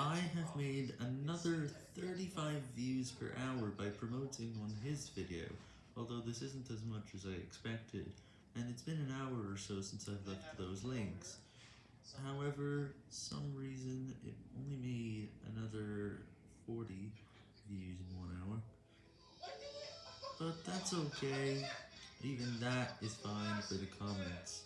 I have made another 35 views per hour by promoting on his video, although this isn't as much as I expected, and it's been an hour or so since I've left those links. However, some reason it only made another 40 views in one hour. But that's okay, even that is fine for the comments.